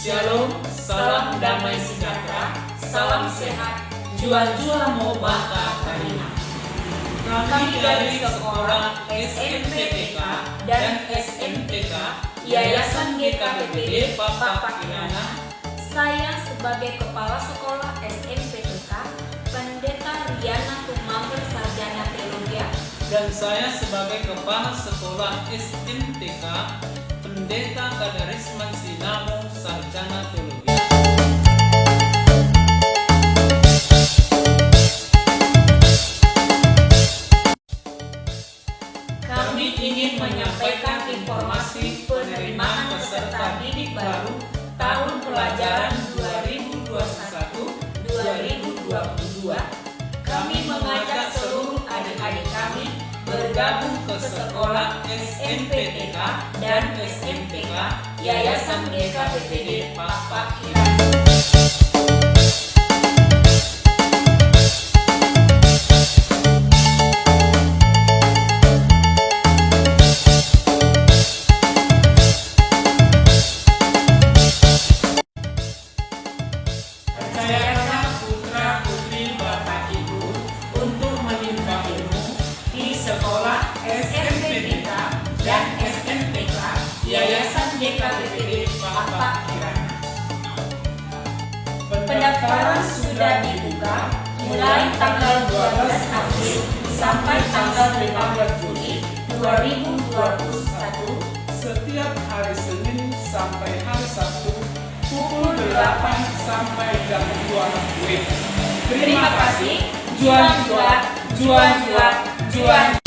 Shalom, salam damai sejahtera, salam sehat, jual-jual mau bakar karina. Kami dari sekolah SMPTK dan SMPK Yayasan GKPPD Bapak Pakirana. Saya sebagai Kepala Sekolah SMPTK, Pendeta Riana Tumamer Sarjana Teologi. Dan saya sebagai Kepala Sekolah SMPTK Pendeta Kadarisman Sinamo kami ingin menyampaikan informasi penerimaan peserta didik baru tahun bergabung ke sekolah SMPTK dan SMPK Yayasan Bapak Kirana. Percayakan Bapak Kirana. Pendaftaran sudah dibuka mulai tanggal 12 April sampai tanggal 15 Juli 2021 setiap hari Senin sampai hari Sabtu pukul 8 sampai jam 2 WIB. Terima kasih. Juan juan, juan juan, juan